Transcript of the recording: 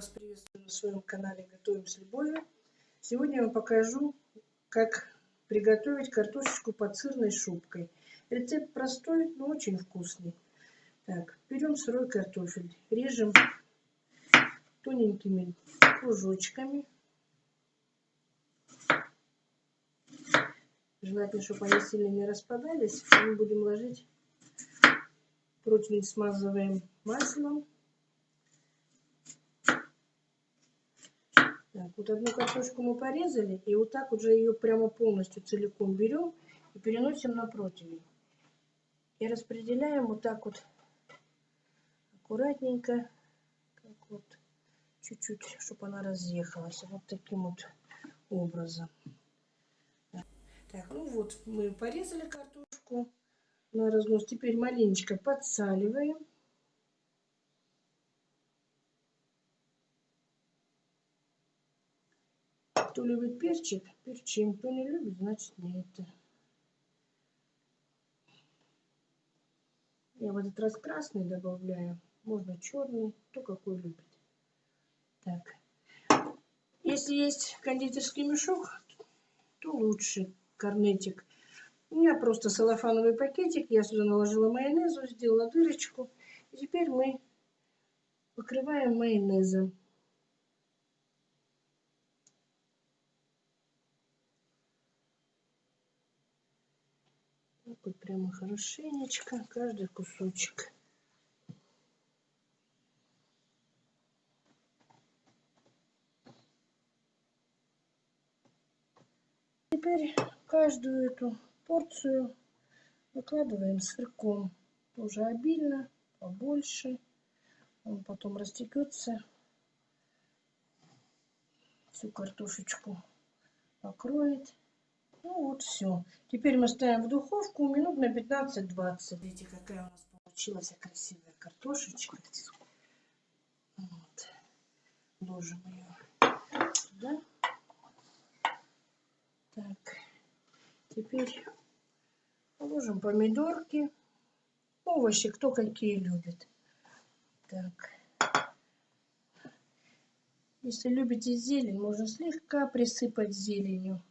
вас приветствую на своем канале Готовим с любовью. Сегодня я вам покажу, как приготовить картошечку под сырной шубкой. Рецепт простой, но очень вкусный. Так, берем сырой картофель, режем тоненькими кружочками. Желательно, чтобы они сильно не распадались. Мы будем ложить противень смазываем маслом Так, вот одну картошку мы порезали, и вот так уже ее прямо полностью целиком берем и переносим на противень. И распределяем вот так вот аккуратненько, как вот чуть-чуть, чтобы она разъехалась. Вот таким вот образом. Так, ну вот мы порезали картошку на разнос. Теперь маленечко подсаливаем. Кто любит перчик, перчим. Кто не любит, значит нет. Я в этот раз красный добавляю. Можно черный, кто какой любит. Так. Если есть кондитерский мешок, то лучше корнетик. У меня просто салофановый пакетик. Я сюда наложила майонезу, сделала дырочку. И теперь мы покрываем майонезом. Так вот прямо хорошенечко, каждый кусочек. Теперь каждую эту порцию выкладываем сырком. Тоже обильно, побольше. Он потом растекется. Всю картошечку покроет. Ну вот все. Теперь мы ставим в духовку минут на 15-20. Видите, какая у нас получилась красивая картошечка. Вот. Ложим ее сюда. Так. Теперь положим помидорки. Овощи, кто какие любит. Так. Если любите зелень, можно слегка присыпать зеленью.